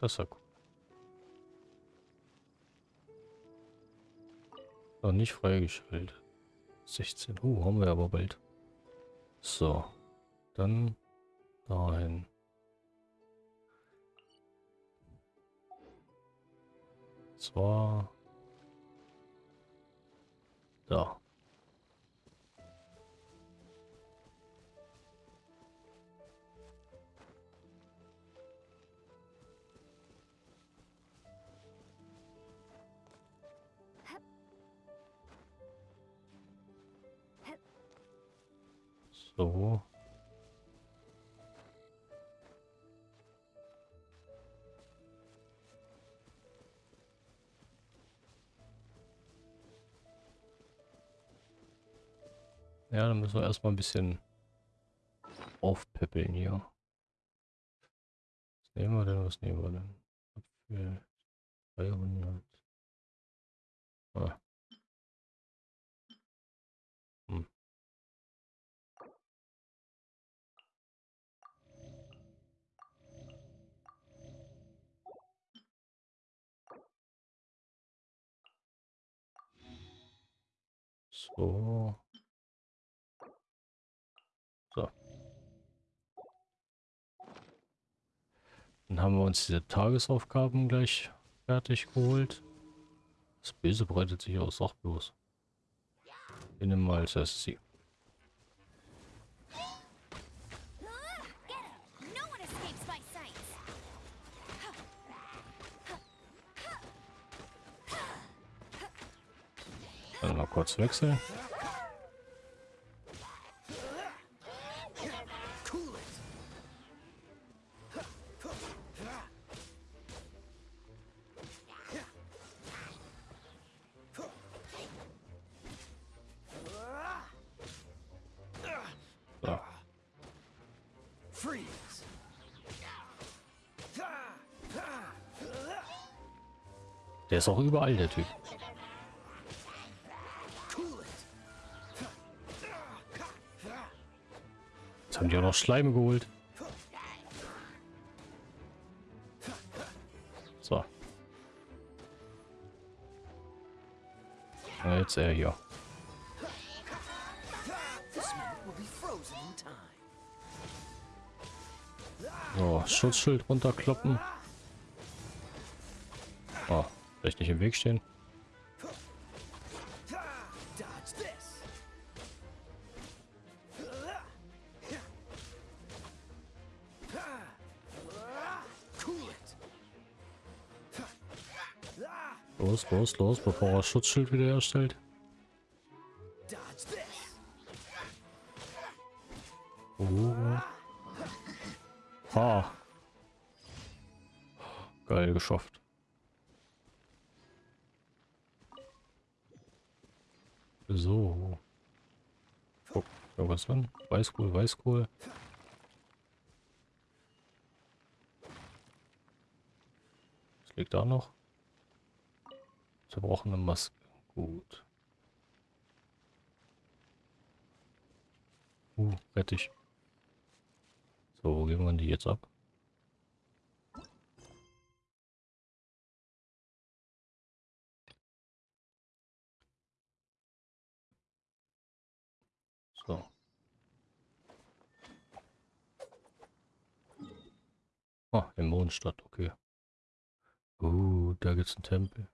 Das ist ja. Noch nicht freigeschaltet. 16. Uh, haben wir aber bald. So. Dann dahin. Zwar da. So. Ja, dann müssen wir erstmal ein bisschen aufpeppeln hier. Was nehmen wir denn? Was nehmen wir denn? Apfel 300. Ah. So. So. Dann haben wir uns diese Tagesaufgaben gleich fertig geholt. Das Böse breitet sich aus, sag bloß. Wir mal als erstes sie. Dann mal kurz wechseln. Der ist auch überall, der Typ. Auch noch Schleime geholt. So. Na, Jetzt er hier. So, Schutzschild runterkloppen. Oh, vielleicht nicht im Weg stehen. Los, los, bevor er Schutzschild wieder this. Oh. Ha. Geil geschafft. So. Guck, irgendwas dran? Weißkohl, Weißkohl. Was liegt da noch? Zerbrochene Maske. Gut. Uh, Rettich. So, wo geben wir die jetzt ab? So. Ah, in Mondstadt, okay. Uh, da gibt's einen Tempel.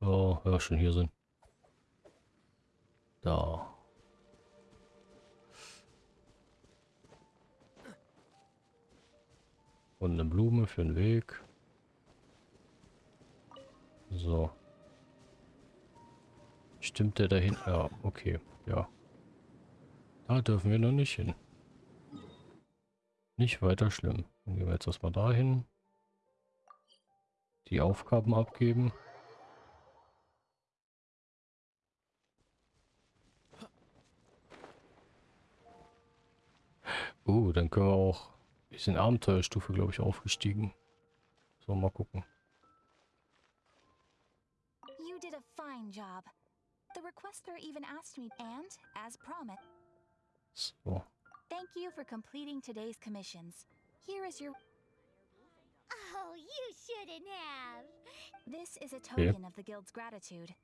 Oh, ja, schon hier sind. Da. Und eine Blume für den Weg. So. Stimmt der dahin? Ja, okay. Ja. Da dürfen wir noch nicht hin. Nicht weiter schlimm. Dann gehen wir jetzt erstmal dahin. Die Aufgaben abgeben. Uh, dann können wir auch... Wir sind Abenteuerstufe, glaube ich, aufgestiegen. So, mal gucken. You did a fine job. The requester even asked me, and, as promised, So. Thank you for completing today's commissions. Here is your. Oh, you shouldn't have. This is a token of the Guild's gratitude.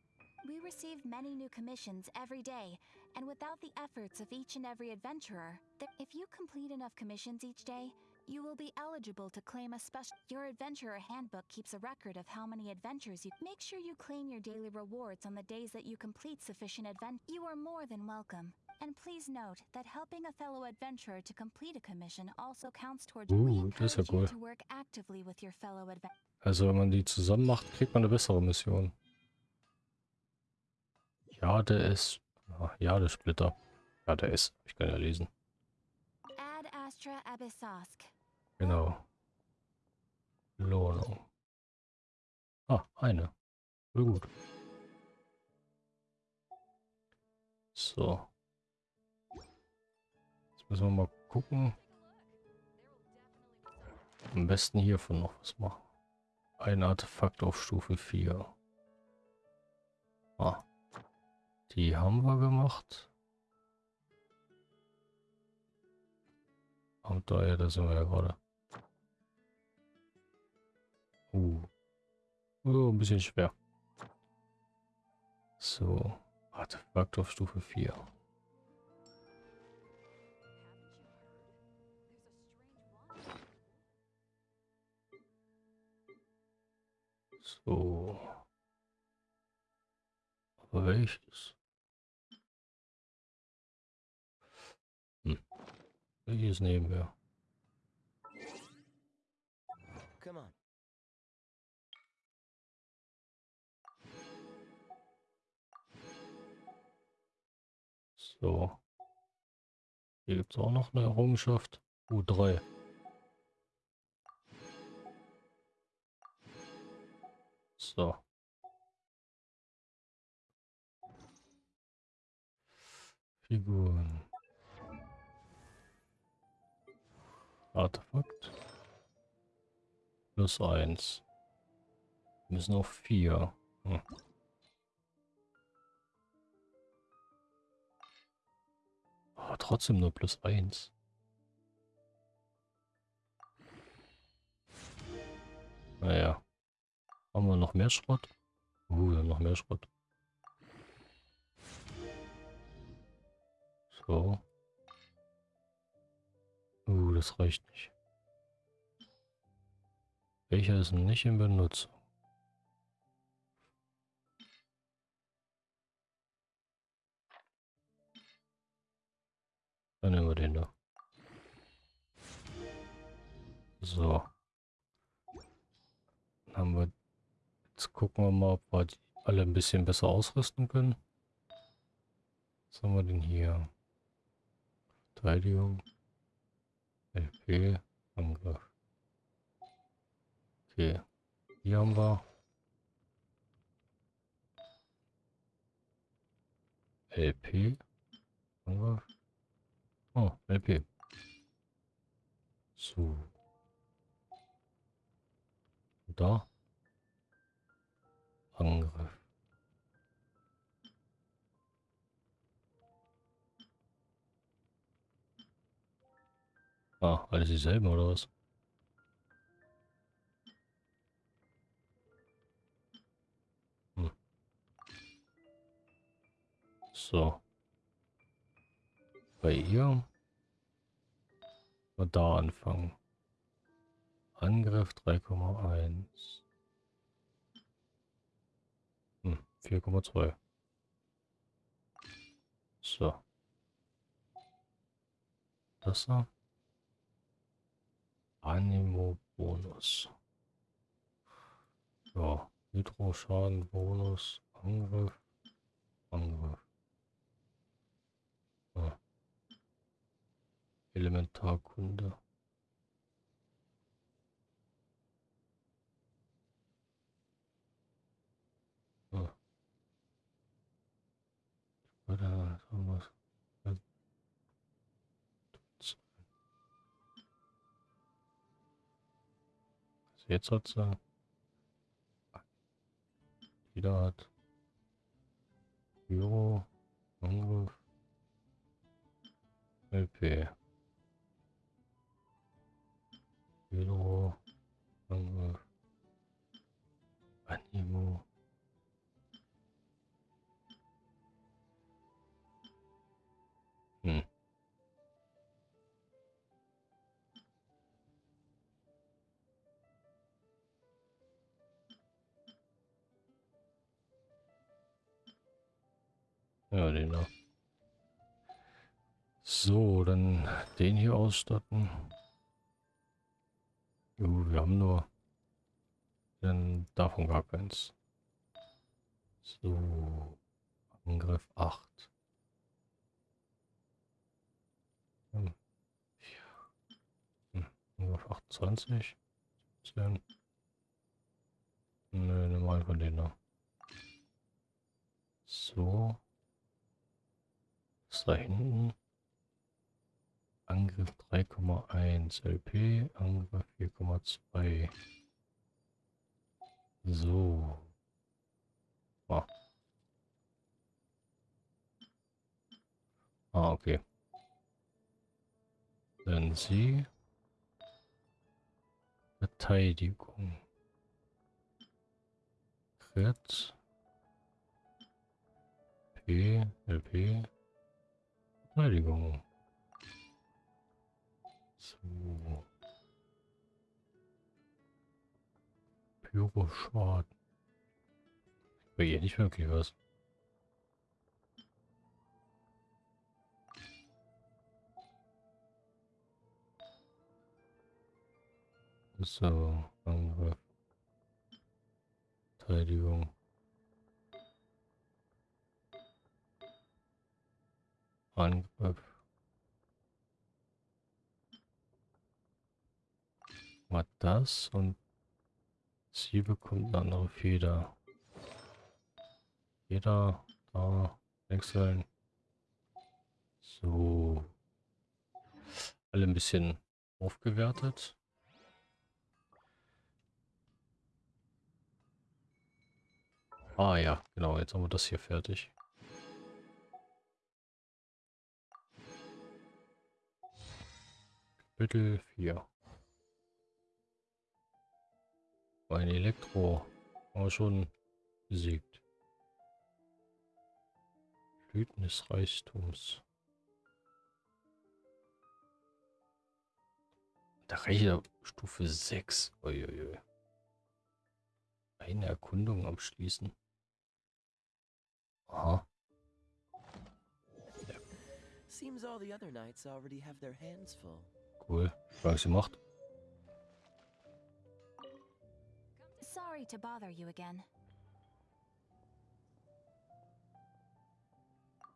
We receive many new commissions every day, and without the efforts of each and every adventurer, if you complete enough commissions each day, you will be eligible to claim a special. Your adventurer handbook keeps a record of how many adventures you. Make sure you claim your daily rewards on the days that you complete sufficient advent. You are more than welcome. And please note that helping a fellow adventurer to complete a commission also counts towards. Uh, das ist ja cool. to work actively with your fellow adventurers. Also wenn man die zusammen macht, kriegt man eine bessere Mission. Jade ist... Ah, Jade Splitter. Jade ist. Ich kann ja lesen. Genau. Lohnung. Ah, eine. Voll gut. So. Jetzt müssen wir mal gucken. Am besten hiervon noch was machen. Ein Artefakt auf Stufe 4. Ah. Die haben wir gemacht. Und da, ja, da sind wir ja gerade. Uh. Oh, ein bisschen schwer. So. Artefakt auf Stufe 4. So. Aber welches? Welches nehmen wir? Come on. So. Hier gibt es auch noch eine Errungenschaft. U3. So. Figuren. Artefakt. Plus eins. Wir müssen auf vier. Hm. Aber trotzdem nur plus eins. Naja. Haben wir noch mehr Schrott? Uh, noch mehr Schrott. So. Uh, das reicht nicht. Welcher ist nicht in Benutzung? Dann nehmen wir den da. So. Dann haben wir. Jetzt gucken wir mal, ob wir die alle ein bisschen besser ausrüsten können. Was haben wir denn hier? Verteidigung. LP. Angriff. Okay. Hier haben wir. LP. Angriff. Oh, LP. So. Da. Angriff. Ah, alles dieselben oder was? Hm. So. Bei ihr. Mal da anfangen. Angriff 3,1. Hm, 4,2. So. Das da. Animo-Bonus. Ja, Hydro-Schaden-Bonus, Angriff, Angriff. Ja. Elementarkunde. Ja. Oder sowas. Jetzt hat sie. Jeder hat. Euro. Angriff. LP. Euro. Angriff. Animo. Ja, den da. So, dann den hier ausstatten. Jo, wir haben nur dann davon gar keins. So, Angriff 8. Hm. Hm. Angriff 28. 10. Nö, normal von denen da. So. Ist da hinten? Angriff 3,1 LP, Angriff 4,2. So. Ah. ah, okay. Dann sie. Verteidigung. Crit. P, LP. Verteidigung. So. Pyroschaden. Bei ihr nicht wirklich was. So, Angriff. Verteidigung. Angriff. Mal das und sie bekommt eine andere Feder. Jeder da wechseln. So. Alle ein bisschen aufgewertet. Ah ja, genau, jetzt haben wir das hier fertig. Kapitel 4 Ein Elektro. Aber schon besiegt. Blüten des Reichtums. Der Reicher Stufe 6. Uiuiui. Eine Erkundung abschließen. Aha. Seems all the other knights already have their hands full. Cool. Was sie macht. Sorry to bother you again.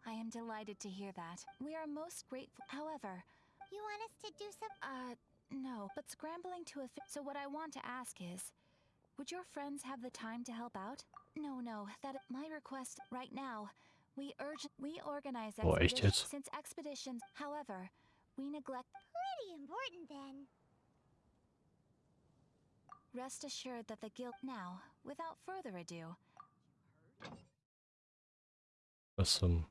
I am delighted to hear that. We are most grateful. However, You want us to do some. uh, no, but scrambling to a. So what I want to ask is, would your friends have the time to help out? No, no, that my request right now. We urge we organize Oh, echt expeditions jetzt? since expeditions. However, we neglect. Pretty important then. Rest assured that the guild now, without further ado, Was zum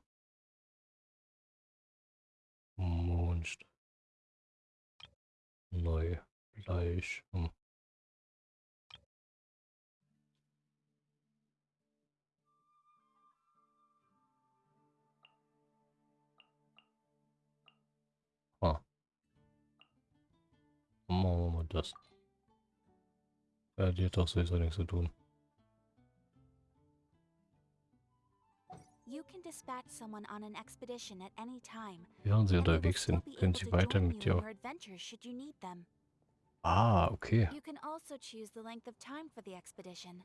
Mond. Neu. Gleich. Hm. Machen wir mal das. Ja, die hat doch sowieso nichts zu tun. you can dispatch someone on an expedition at any time. Während sie unterwegs sind, können sie weiter mit dir. Ah, okay. You can also choose the length of time for the expedition.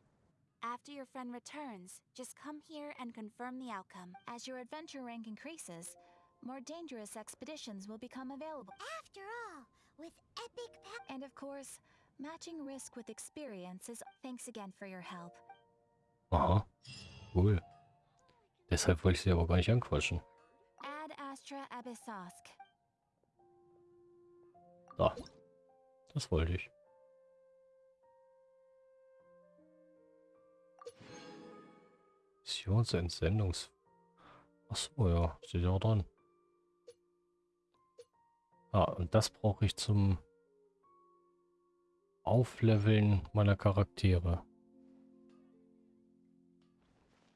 After your friend returns, just come here and confirm the outcome. As your adventure rank increases, more dangerous expeditions will become available. After all, with epic pack. And of course, matching risk with experience is. Thanks again for your help. Aha. Cool. Deshalb wollte ich sie aber gar nicht anquatschen. Ad Astra Abyssosk. Da. Das wollte ich. Missionsentsendungs... Achso, ja. Steht ja auch dran. Ah, und das brauche ich zum Aufleveln meiner Charaktere.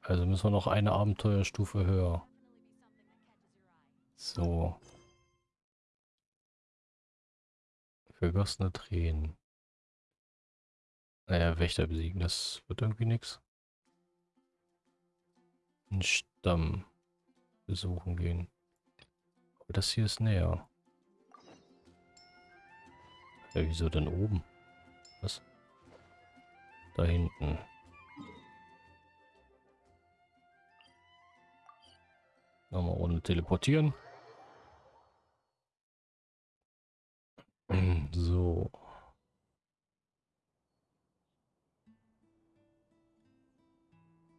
Also müssen wir noch eine Abenteuerstufe höher. So. Vergossene Tränen. Naja, Wächter besiegen, das wird irgendwie nichts. Ein Stamm. besuchen gehen. Aber das hier ist näher. Ja, wieso denn oben? Was? Da hinten. Nochmal ohne teleportieren. So.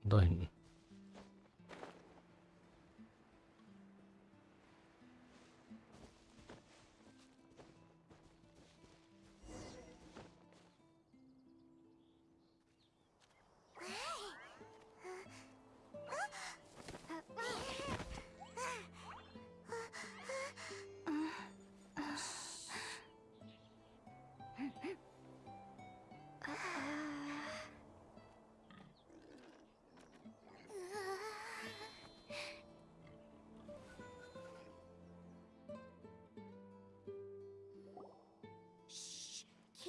Da hinten.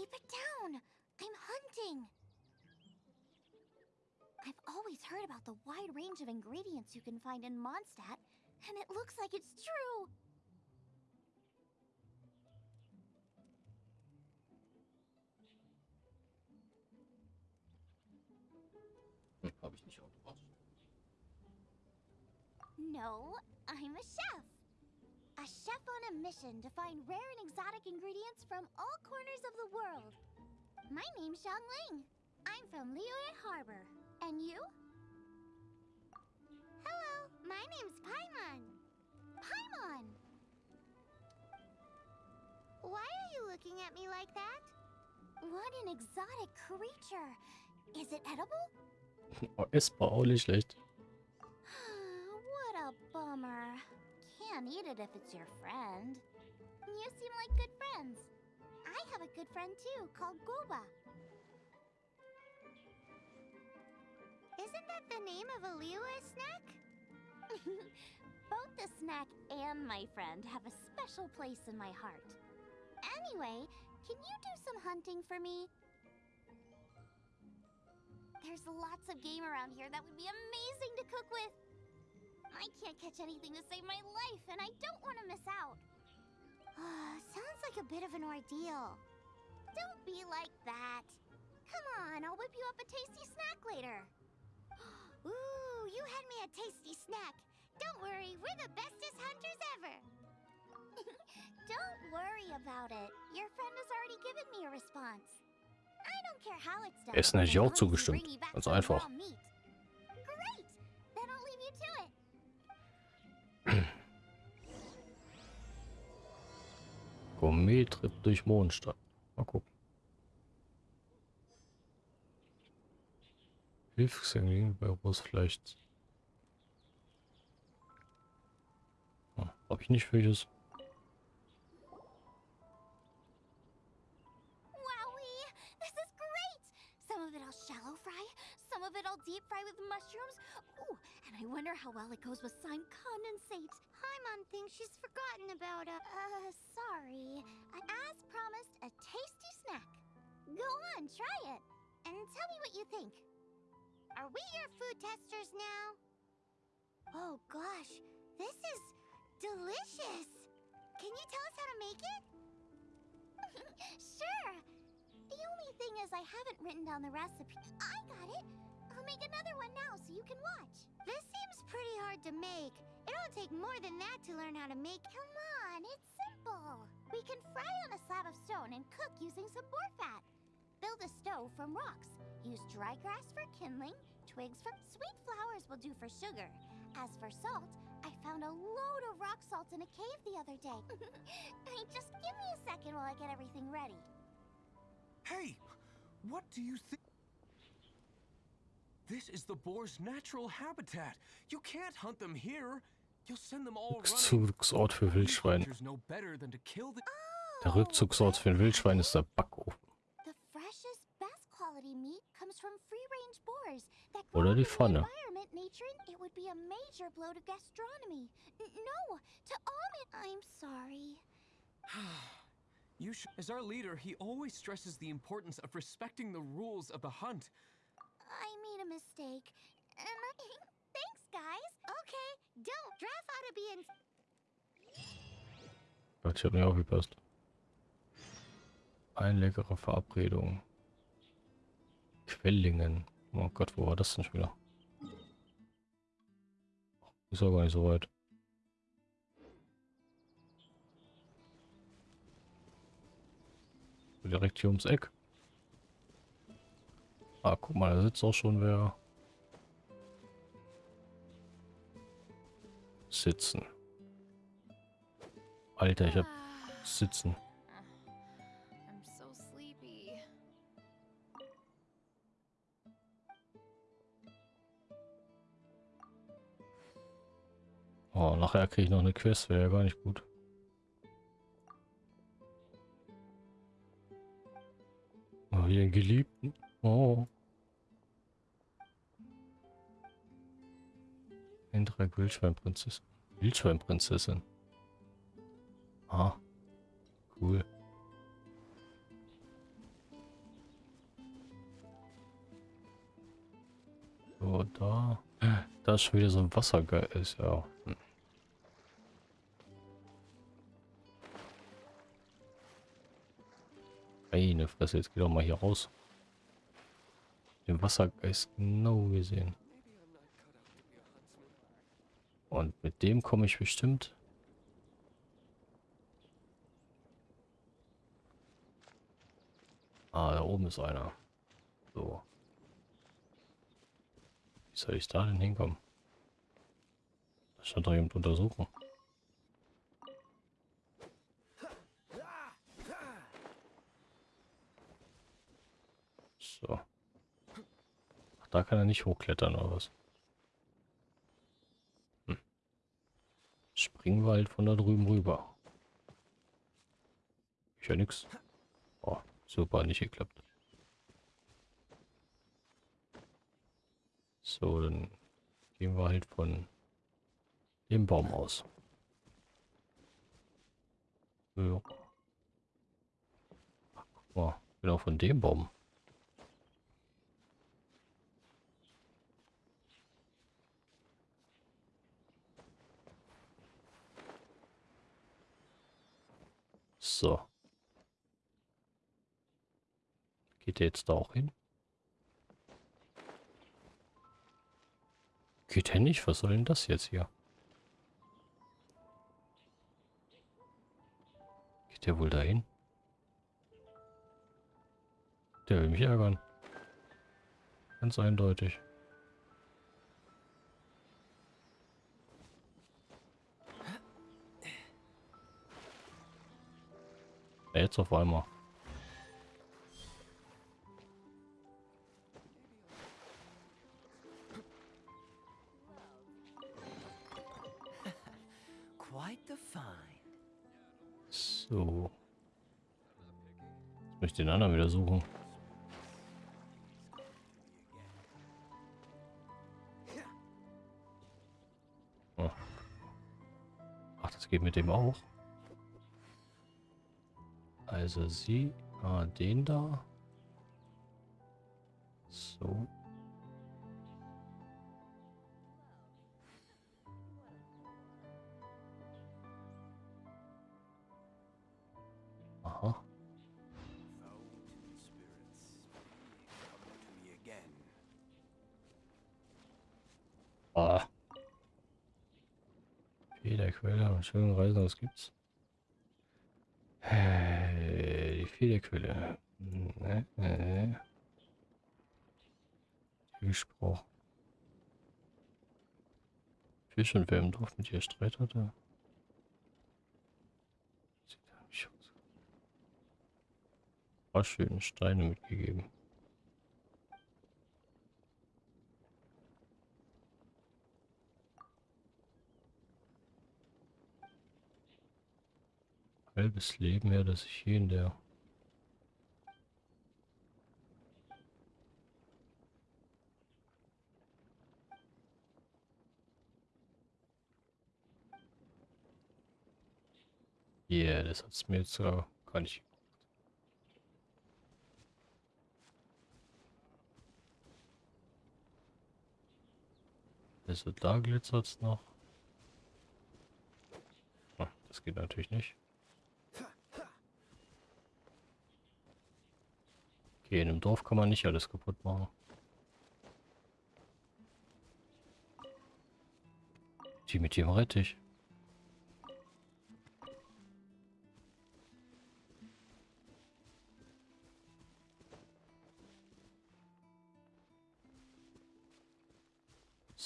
Keep it down! I'm hunting! I've always heard about the wide range of ingredients you can find in Mondstadt, and it looks like it's true! Hm, Habe ich nicht aufgepasst. No, I'm a chef. A chef on a mission to find rare and exotic ingredients from all corners of the world. My name's Xiang Ling. I'm from Liyue Harbor. And you? Hello, my name's Paimon. Paimon! Why are you looking at me like that? What an exotic creature. Is it edible? Oh, essbar auch nicht schlecht. what a bummer. Can't eat it if it's your friend. You seem like good friends. I have a good friend too, called Goba. Isn't that the name of a Liyue snack? Both the snack and my friend have a special place in my heart. Anyway, can you do some hunting for me? There's lots of game around here that would be amazing to cook with. I can't catch anything to save my life, and I don't want to miss out. Sounds like a bit of an ordeal. Don't be like that. Come on, I'll whip you up a tasty snack later. Ooh, you had me a tasty snack. Don't worry, we're the bestest hunters ever. don't worry about it. Your friend has already given me a response. I don't care how it's done. Essen hätte ich auch long as you zugestimmt. bring me back Ganz einfach. Great! Then I'll leave you to it. Gourmet-Trip durch Mondstadt. Mal gucken. Hilfsengel bei Ross vielleicht. Hm, Hab ich nicht welches. Of it I'll deep fry with mushrooms. Ooh, and I wonder how well it goes with slime condensate. Paimon thinks she's forgotten about a... Uh, sorry. As promised, a tasty snack. Go on, try it. And tell me what you think. Are we your food testers now? Oh gosh, this is delicious. Can you tell us how to make it? sure. The only thing is I haven't written down the recipe. I got can watch. This seems pretty hard to make. It won't take more than that to learn how to make. Come on, it's simple. We can fry on a slab of stone and cook using some boar fat. Build a stove from rocks. Use dry grass for kindling. Twigs from sweet flowers will do for sugar. As for salt, I found a load of rock salt in a cave the other day. Hey, Just give me a second while I get everything ready. Hey! What do you think? This is the boar's natural habitat. You can't hunt them here. You'll send them all running. Rückzugsort für Wildschwein. hunters know better than to kill the. Der Rückzugsort für ein Wildschwein ist der Backofen. The freshest, best quality meat comes from free-range boars Oder die Pfanne. the environment, nature, and it would be a major blow to gastronomy. No, to all I'm sorry. You. As our leader, he always stresses the importance of respecting the rules of the hunt. I made a mistake. And I... Thanks, guys. Okay, don't drive to be in. Gott, ich hab nicht aufgepasst. Eine leckere Verabredung. Quellingen. Oh Gott, wo war das denn schon wieder? Ist ja gar nicht so weit. Direkt hier ums Eck. Ah, guck mal, da sitzt auch schon wer. Sitzen. Alter, ich hab sitzen. Oh, nachher kriege ich noch eine Quest, wäre ja gar nicht gut. Oh, hier einen Geliebten. Oh. Eintrag Wildschweinprinzessin. Wildschweinprinzessin. Ah. Cool. So, da. Da ist schon wieder so ein Wassergeist. Ist ja. Hm. Meine Fresse, jetzt geh doch mal hier raus. Den Wassergeist genau gesehen. Und mit dem komme ich bestimmt. Ah, da oben ist einer. So. Wie soll ich da denn hinkommen? Das stand doch jemand untersuchen. So. Ach, da kann er nicht hochklettern oder was? Springen wir halt von da drüben rüber. Ich ja nix. Oh, super, nicht geklappt. So, dann gehen wir halt von dem Baum aus. Ach, guck mal, genau von dem Baum. So. Geht der jetzt da auch hin? Geht er nicht? Was soll denn das jetzt hier? Geht der wohl dahin? Der will mich ärgern. Ganz eindeutig. Jetzt auf einmal. So. Jetzt möchte ich den anderen wieder suchen. Oh. Ach, das geht mit dem auch. Also sie, ah, den da. So. Aha. Ah. Federquelle schönen Reisen, was gibt's? Äh, Die Federquelle. Ne, ne. Gesprochen. Fisch und wer im Dorf mit ihr Streit hatte. Sieht nicht aus. Paar schöne Steine mitgegeben. halbes Leben her, dass ich hier in der yeah, das hat's mir jetzt sogar gar nicht. Also da glitzert's noch. Das geht natürlich nicht. Okay, in einem Dorf kann man nicht alles kaputt machen. Die mit dem Rettich.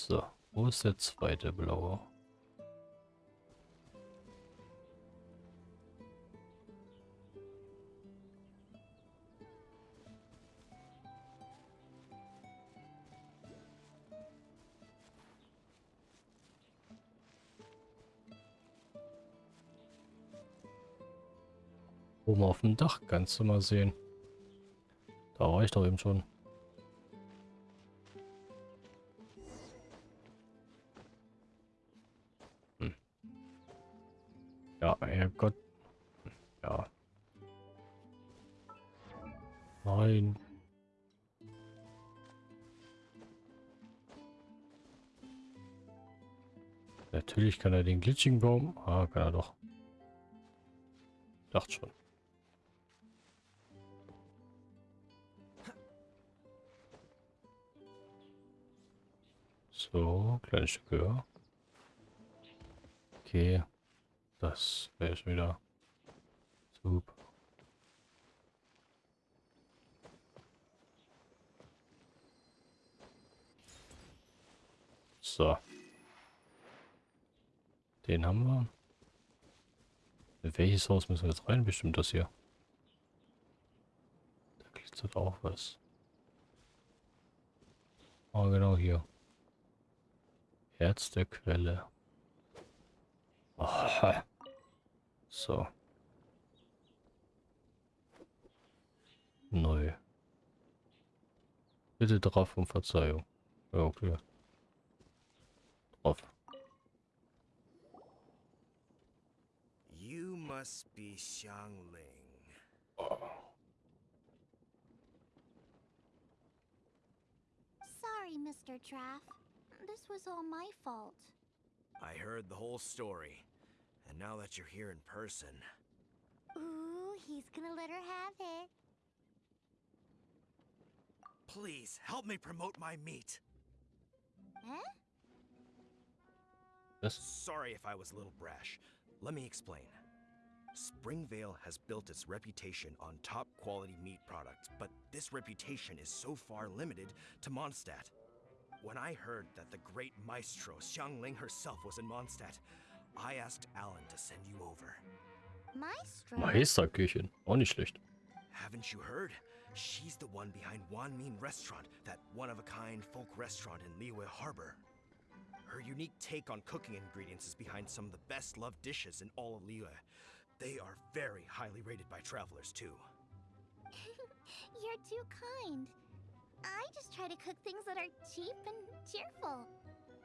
So, wo ist der zweite blaue? Oben auf dem Dach kannst du mal sehen. Da war ich doch eben schon. Ja, Herrgott. Ja. Nein. Natürlich kann er den glitschigen Baum. Ah, kann er doch. Dachte schon. So, kleines Stück höher. Okay. Das wäre schon wieder super. So. Den haben wir. In welches Haus müssen wir jetzt rein? Bestimmt das hier. Da glitzert auch was. Ah, genau hier. Herz der Quelle. Aha. So. Neu. Bitte drauf um Verzeihung. Ja, okay. Drauf. You must be Xiangling. Sorry, Mr. Traff. This was all my fault. I heard the whole story. And now that you're here in person, Ooh, he's gonna let her have it. please help me promote my meat. Huh? Das Sorry if I was a little brash. Let me explain. Springvale has built its reputation on top quality meat products, but this reputation is so far limited to Mondstadt. When I heard that the great maestro Xiangling herself was in Mondstadt, I asked Alan to send you over. Maestro? Meisterküchen. Auch nicht schlecht. Haven't you heard? She's the one behind Wan Min Restaurant, that one-of-a-kind folk restaurant in Liyue Harbor. Her unique take on cooking ingredients is behind some of the best-loved dishes in all of Liyue. They are very highly rated by travelers, too. You're too kind. I just try to cook things that are cheap and cheerful.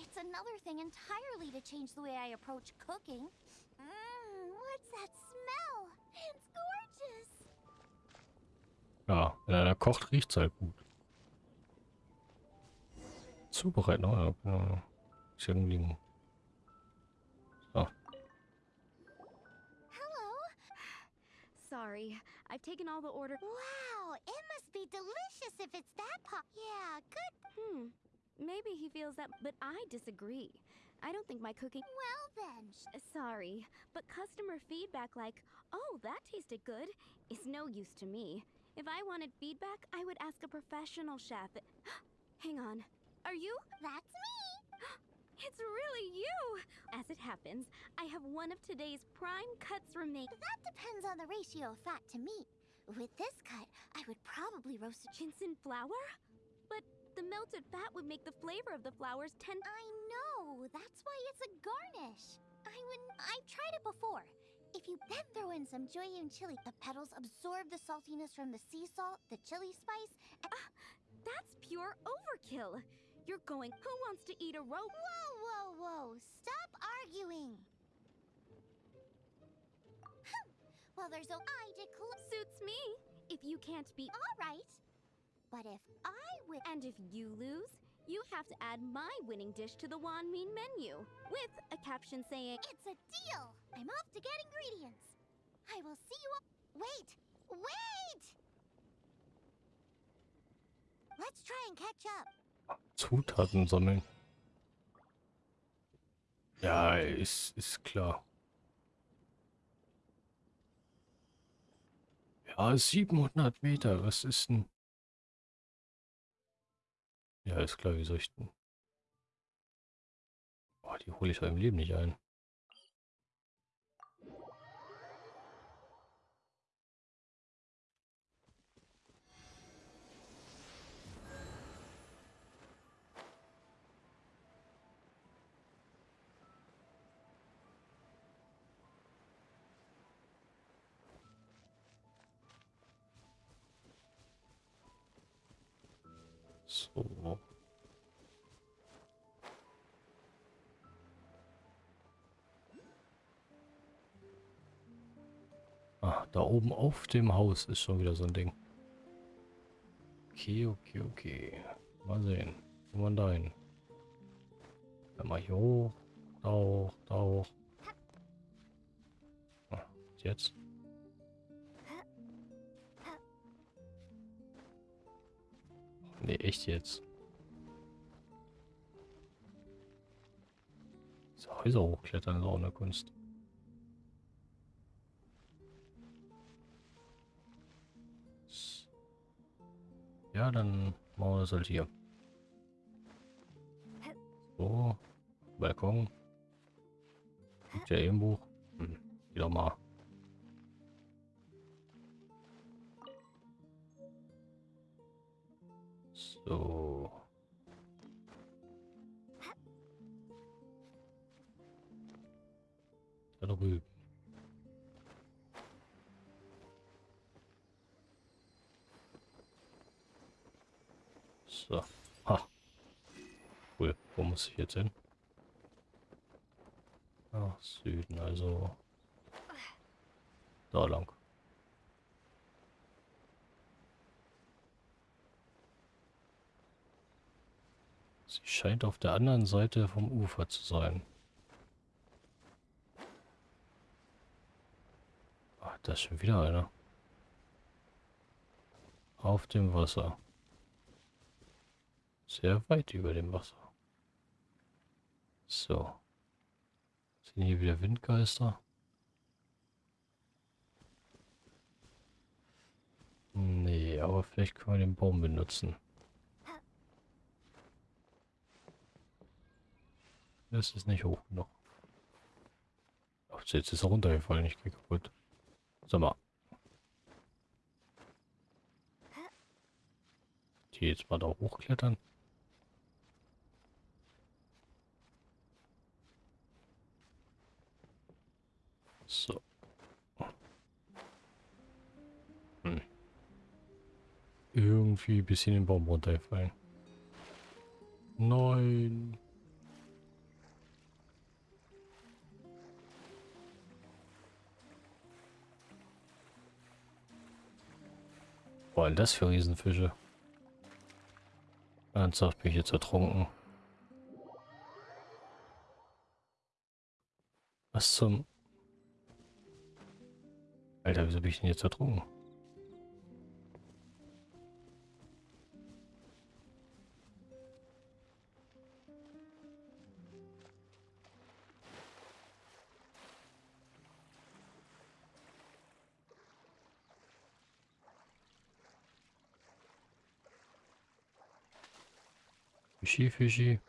one thing to apologize, but it's another thing entirely to change the way I approach cooking. Mmm, what's that smell? It's gorgeous. Ja, wenn einer kocht, riecht's halt gut. Zubereiten, oh ja, genau. Xiangling. So. Hello. Sorry, I've taken all the order. Wow, it must be delicious if it's that pop. Yeah, good. Hmm. Maybe he feels that, but I disagree. I don't think my cooking. Well then. Sorry, but customer feedback like, oh, that tasted good, is no use to me. If I wanted feedback, I would ask a professional chef. Hang on. Are you? That's me. It's really you! As it happens, I have one of today's prime cuts remain. That depends on the ratio of fat to meat. With this cut, I would probably roast a Ginseng flour? The melted fat would make the flavor of the flowers ten. I know. That's why it's a garnish. I would. I've tried it before. If you then throw in some Joyun chili. The petals absorb the saltiness from the sea salt, the chili spice, and ah, That's pure overkill. You're going, who wants to eat a rope? Whoa, whoa, whoa! Stop arguing! well, there's a I declare. Suits me. If you can't be... All right. But if I win, And if you lose, you have to add my winning dish to the Wan Mean menu with a caption saying, it's a deal. I'm off to get ingredients. I will see you. Wait, wait! Let's try and catch up. Zutaten sammeln. Ja, ist, ist klar. Ja, 700 Meter, was ist denn? Ja, ist klar, wie soll ich denn? Boah, die hole ich doch im Leben nicht ein. So. Ah, da oben auf dem Haus ist schon wieder so ein Ding. Okay, okay, okay. Mal sehen. Wo man da hin? Dann mal hier hoch. Da hoch, da hoch. Ah, jetzt? Nee, echt jetzt. So, Häuser hochklettern ist auch eine Kunst. Ja, dann machen wir das halt hier. So, Balkon. Liegt ja eh im Buch. Hm, wieder mal. So. Da drüben. So. Ha. Cool. Wo muss ich jetzt hin? Ach, Süden, also. Da lang. Sie scheint auf der anderen Seite vom Ufer zu sein. Ach, da ist schon wieder einer. Auf dem Wasser. Sehr weit über dem Wasser. So. Sind hier wieder Windgeister? Nee, aber vielleicht können wir den Baum benutzen. Das ist nicht hoch genug. Ach, jetzt ist er runtergefallen, ich gehe kaputt. Sag mal. Die jetzt mal da hochklettern. So. Hm. Irgendwie ein bisschen den Baum runtergefallen. Nein. Was denn das für Riesenfische? Ernsthaft bin ich jetzt ertrunken. Was zum... Alter, wieso bin ich denn jetzt ertrunken? Fischi, Fischi.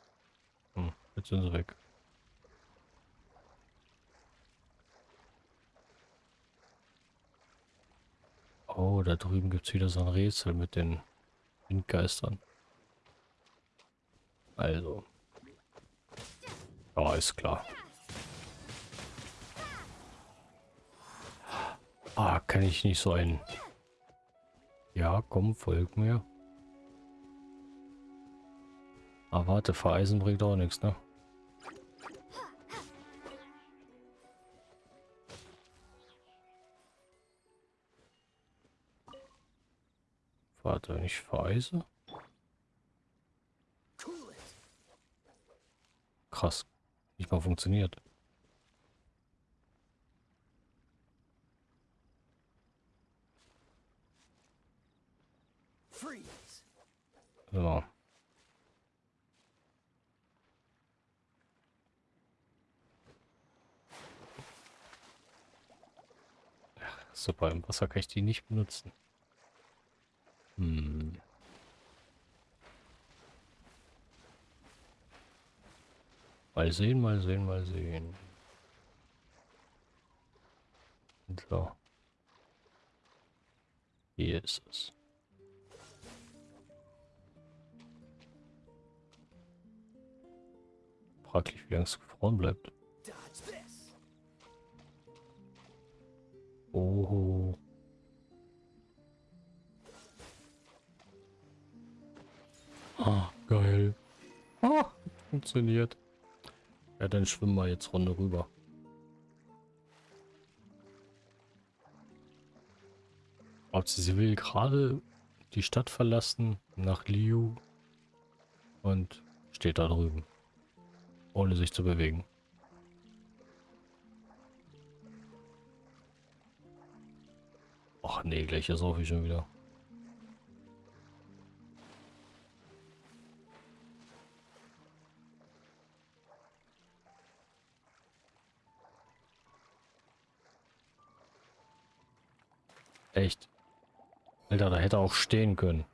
Hm, jetzt sind sie weg. Oh, da drüben gibt es wieder so ein Rätsel mit den Windgeistern. Also. Ja, ist klar. Ah, kann ich nicht so ein... Ja, komm, folg mir. Ah, warte, vereisen bringt auch nichts, ne? Warte, wenn ich vereise? Krass. Nicht mal funktioniert. So. Ach, Super, im Wasser kann ich die nicht benutzen. Hm. Mal sehen, mal sehen, mal sehen. So. Hier ist es. Fraglich, wie lange es gefroren bleibt. Oh. Ah, geil. Ah, funktioniert. Ja, dann schwimmen wir jetzt Runde rüber. Ob sie, sie will gerade die Stadt verlassen nach Liu und steht da drüben, ohne sich zu bewegen. Ach nee, gleich ist auch schon wieder. Echt. Alter, da hätte er auch stehen können.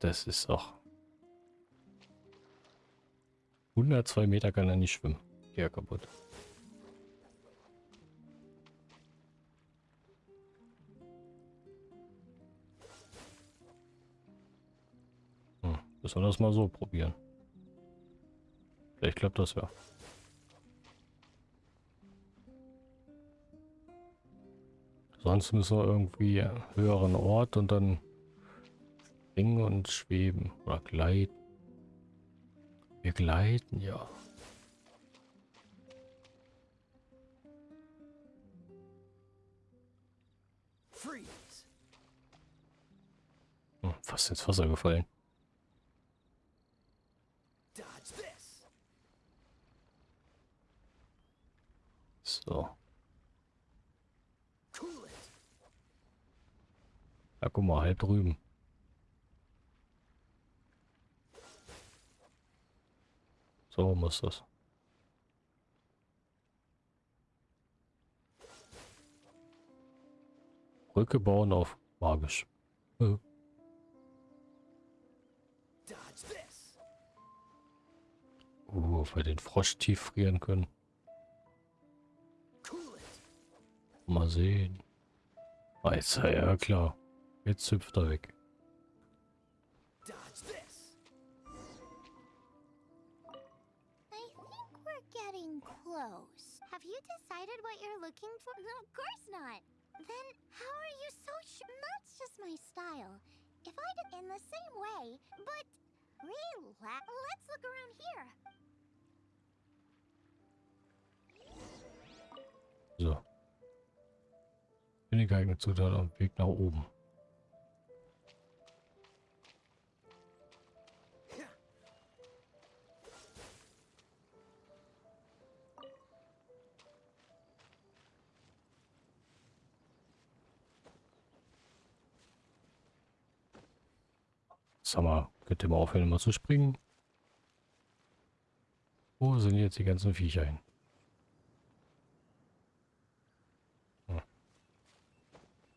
Das ist auch... 102 Meter kann er nicht schwimmen. Ja, kaputt. Müssen wir das mal so probieren. Vielleicht klappt das ja. Sonst müssen wir irgendwie höheren Ort und dann springen und schweben oder gleiten. Wir gleiten, ja. Hm, fast ins Wasser gefallen. So. Ja, guck mal, halb drüben. So muss das. Brücke bauen auf magisch. Äh, Dodge this. Uh, wir den Frosch tief frieren können. Mal sehen. Jetzt, ja klar. Jetzt hüpft er weg. Have you decided what you're looking for? No, of course not. Then how are you so sure? That's just my style. If I did in the same way, but relax. Let's look around here. So. Bin die geeignete Zutat dem Weg nach oben. Sag mal, könnt ihr mal aufhören, mal zu springen? Wo sind jetzt die ganzen Viecher hin?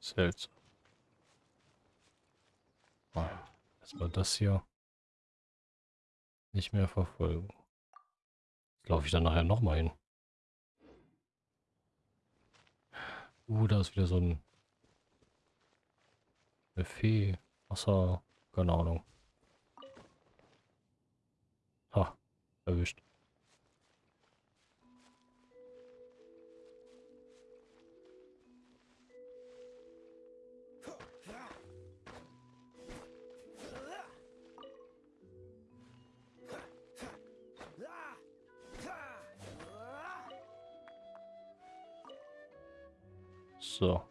Seltsam. Ah, Erstmal das hier nicht mehr verfolgen. Laufe ich dann nachher nochmal hin. Uh, da ist wieder so ein eine Fee. Wasser. Keine Ahnung. Ha, erwischt. So.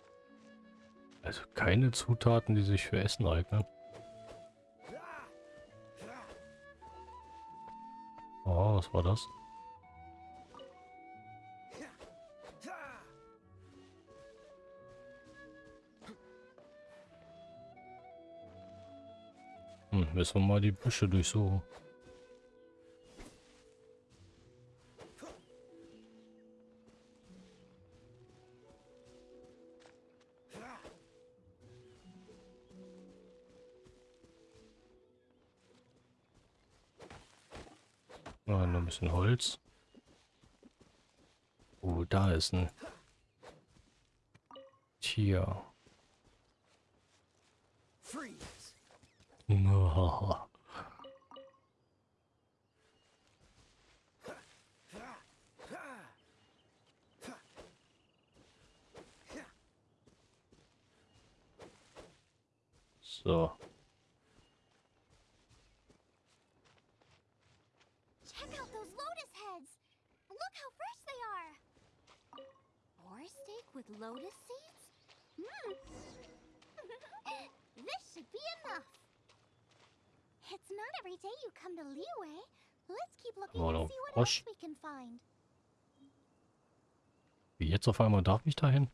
Also keine Zutaten, die sich für Essen eignen. Oh, was war das? Hm, müssen wir mal die Büsche durchsuchen. Bisschen Holz. Oh, da ist ein Tier. Freeze! Muhaha. So. Check out those lotus heads! Look how fresh they are! Boar steak with lotus seeds? Mmm! this should be enough! It's not every day you come to Liyue. Let's keep looking Oh, and no. see what Frosch. else we can find. Wie jetzt auf einmal darf ich dahin?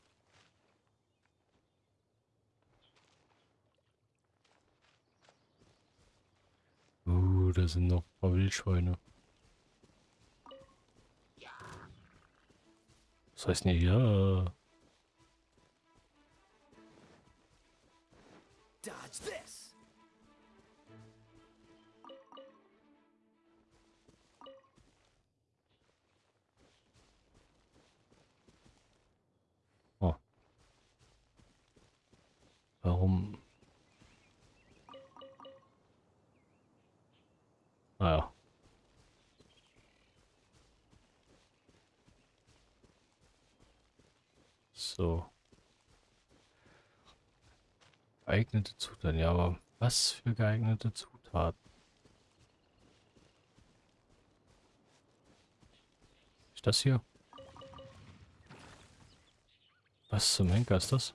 Uh, da sind noch ein paar Wildschweine. Was heißt denn hier? Geeignete Zutaten. Ja, aber was für geeignete Zutaten? Ist das hier? Was zum Henker ist das?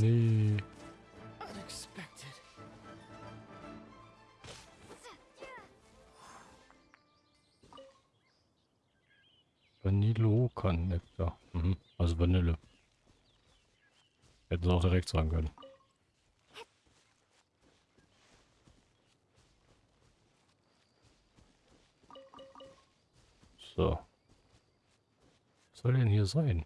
Nee. unexpected. Vanillokan-Nektar. Mhm. Also Vanille. Hätten sie auch direkt sagen können. So. Was soll denn hier sein?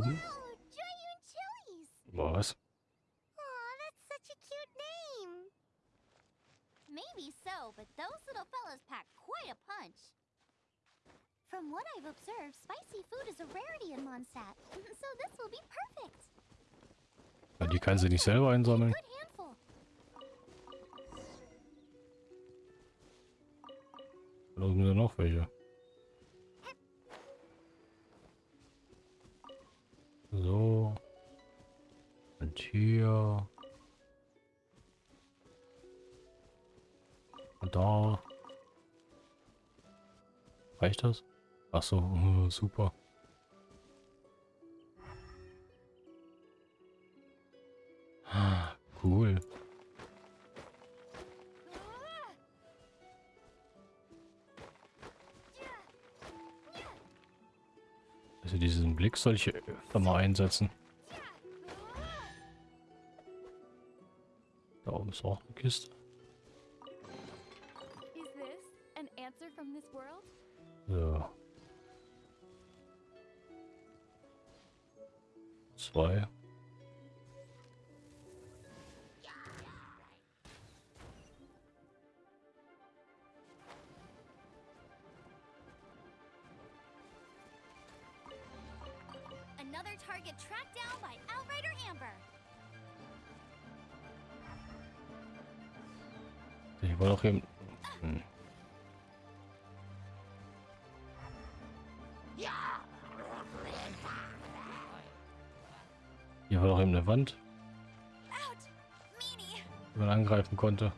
Tauben? Oh, Joyun! Was? Aw, that's such a cute name. Maybe so, but those little fellas pack quite a punch. From what I've observed, spicy food is a rarity in Mondstadt, so this will be perfect. Ja, die kann sie nicht selber einsammeln. Ach so, äh, super. Ah, Cool. Also diesen Blick soll ich öfter mal einsetzen. Da oben ist auch eine Kiste. So. Konnte.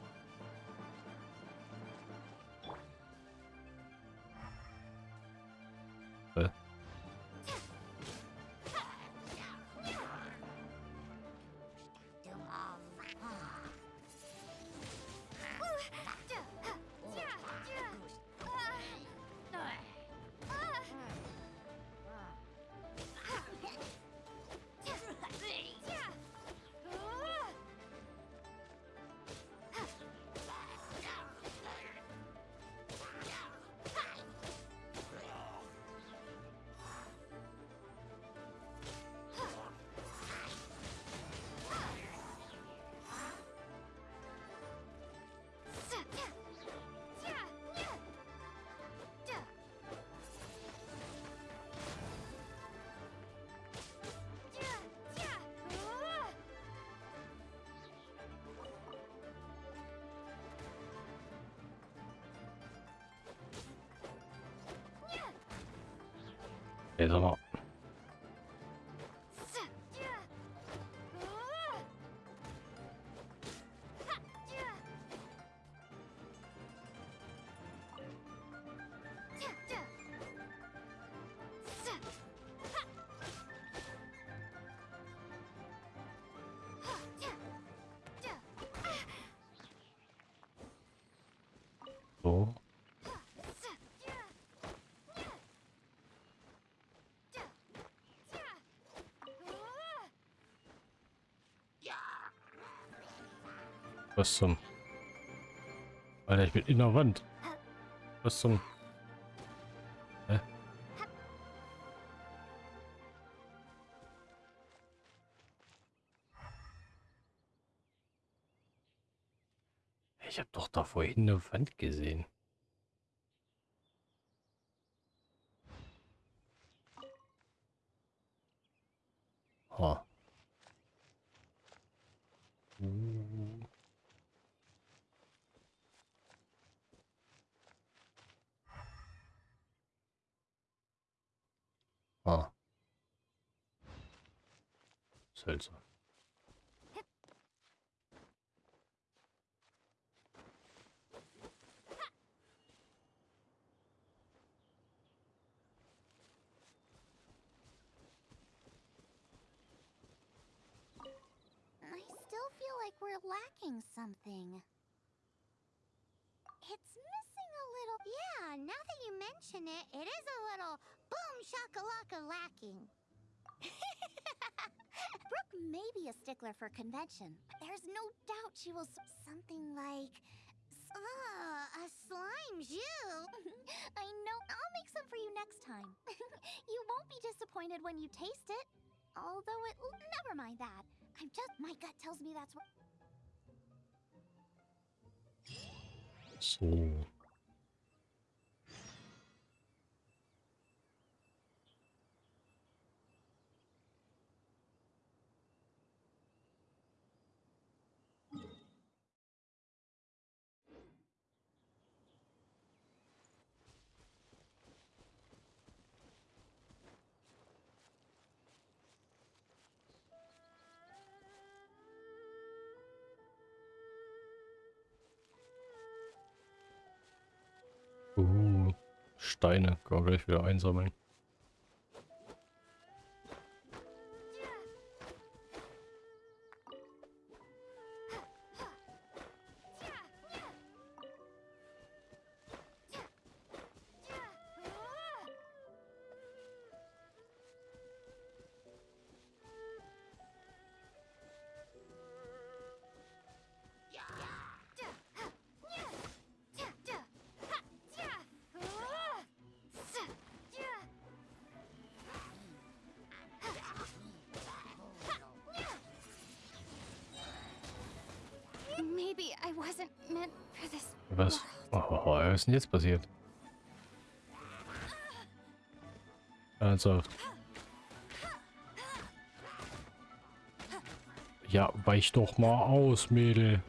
Ey, sag mal. Was zum... Alter, ich bin in der Wand. Was zum... Hä? Ich habe doch da vorhin eine Wand gesehen. We're lacking something. It's missing a little. Yeah, now that you mention it, it is a little boom shakalaka lacking. Brooke may be a stickler for convention, but there's no doubt she will. Something like. Ah, a slime jus. I know. I'll make some for you next time. you won't be disappointed when you taste it. Although it. Never mind that. I'm just. My gut tells me that's what. So. Steine. Kann man gleich wieder einsammeln. Was? world. Oh, was ist denn jetzt passiert? Ernsthaft. Ja, weich doch mal aus, Mädel.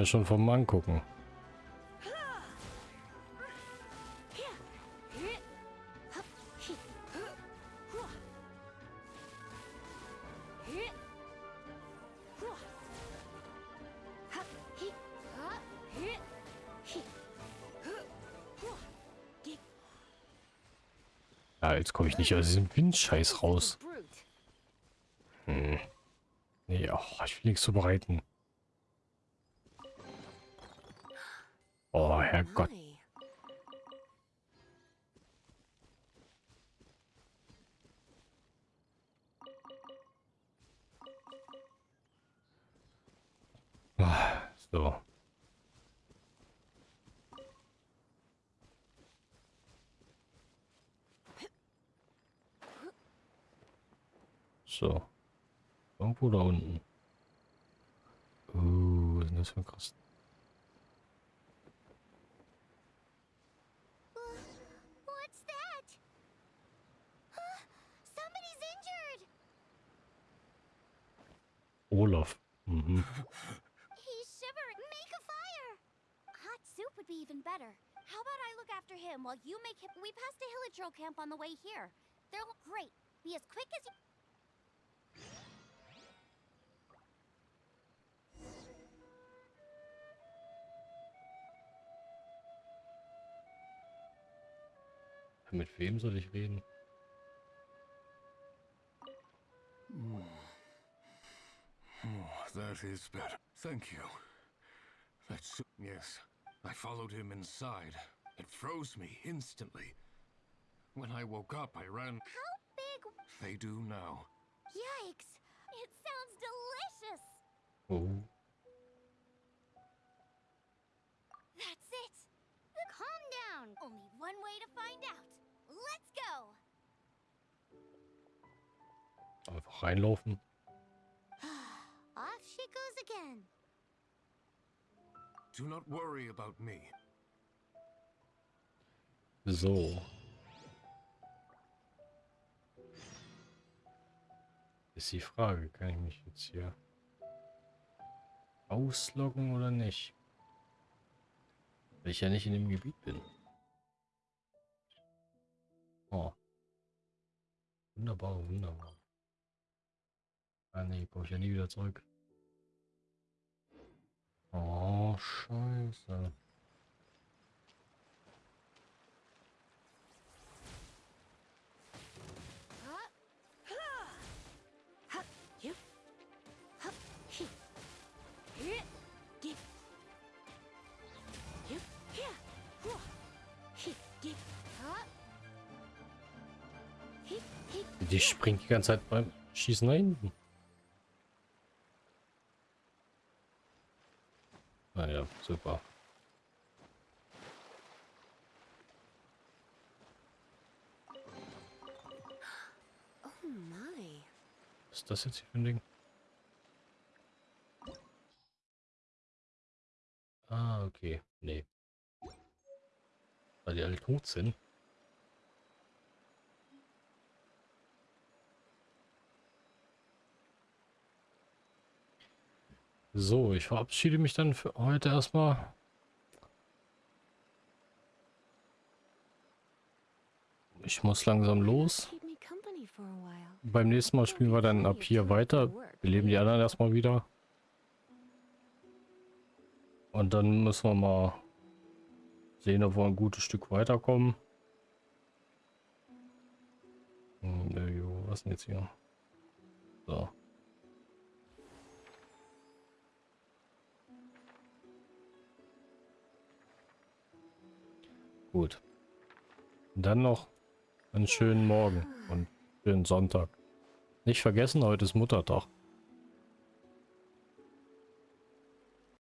Mir schon vom Angucken. Ja, jetzt komme ich nicht aus diesem Windscheiß raus. Hm. Nee, oh, ich will nichts zubereiten. Das für ein krass? What's that? Huh? Somebody's injured. Olaf. Mhm. He's shivering. Make a fire. Hot soup would be even better. How about I look after him while you make him? We passed a Hillitro camp on the way here. They're great. Be as quick as you. Äh, mit wem soll ich reden? Oh, that is better. Thank you. That's yes. I followed him inside. It froze me instantly. When I woke up, I ran. How big? They do now. Yikes. It sounds delicious. Oh. That's it. Calm down. Only one way to find out. Let's go. Einfach reinlaufen. Off she goes again. Do not worry about me. So. Ist die Frage, kann ich mich jetzt hier ausloggen oder nicht? Weil ich ja nicht in dem Gebiet bin. Oh. Wunderbar, wunderbar. Ah brauche ich ja nie wieder zurück. Oh, scheiße. Die springt die ganze Zeit beim Schießen nach hinten. Ah ja, super. Was ist das jetzt hier für ein Ding? Ah, okay. Nee. Weil die alle tot sind. So, ich verabschiede mich dann für heute erstmal. Ich muss langsam los. Beim nächsten Mal spielen wir dann ab hier weiter. Wir leben die anderen erstmal wieder. Und dann müssen wir mal sehen, ob wir ein gutes Stück weiterkommen. Hm, was denn jetzt hier? So. Gut. Dann noch einen schönen Morgen und schönen Sonntag. Nicht vergessen, heute ist Muttertag.